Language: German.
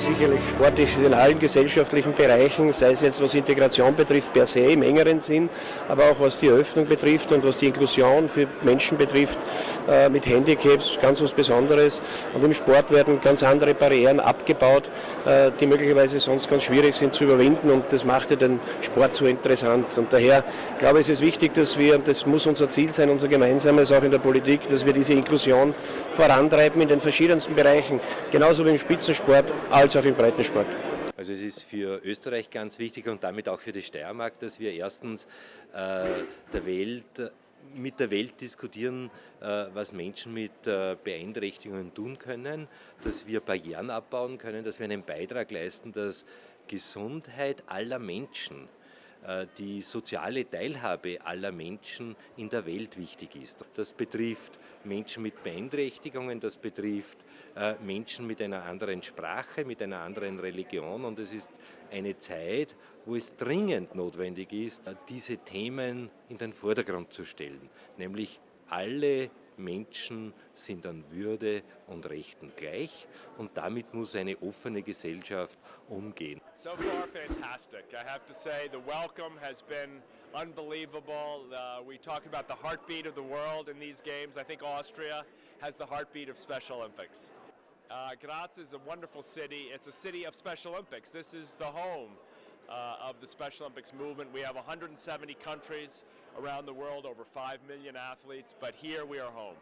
sicherlich sportlich in allen gesellschaftlichen Bereichen, sei es jetzt was Integration betrifft per se im engeren Sinn, aber auch was die Öffnung betrifft und was die Inklusion für Menschen betrifft äh, mit Handicaps, ganz was Besonderes. Und im Sport werden ganz andere Barrieren abgebaut, äh, die möglicherweise sonst ganz schwierig sind zu überwinden und das macht ja den Sport so interessant. Und daher glaube ich, ist es wichtig, dass wir, und das muss unser Ziel sein, unser gemeinsames auch in der Politik, dass wir diese Inklusion vorantreiben in den verschiedensten Bereichen, genauso wie im Spitzensport als auch im Breitensport. Also es ist für Österreich ganz wichtig und damit auch für die Steiermark, dass wir erstens äh, der Welt mit der Welt diskutieren, äh, was Menschen mit äh, Beeinträchtigungen tun können, dass wir Barrieren abbauen können, dass wir einen Beitrag leisten, dass Gesundheit aller Menschen die soziale Teilhabe aller Menschen in der Welt wichtig ist. Das betrifft Menschen mit Beeinträchtigungen, das betrifft äh, Menschen mit einer anderen Sprache, mit einer anderen Religion und es ist eine Zeit, wo es dringend notwendig ist, diese Themen in den Vordergrund zu stellen, nämlich alle Menschen sind an Würde und Rechten gleich und damit muss eine offene Gesellschaft umgehen. So far fantastic. I have to say the welcome has been unbelievable. Uh, we talk about the heartbeat of the world in these games. I think Austria has the heartbeat of Special Olympics. Uh, Graz is a wonderful city. It's a city of Special Olympics. This is the home uh, of the Special Olympics movement. We have 170 countries around the world, over 5 million athletes, but here we are home.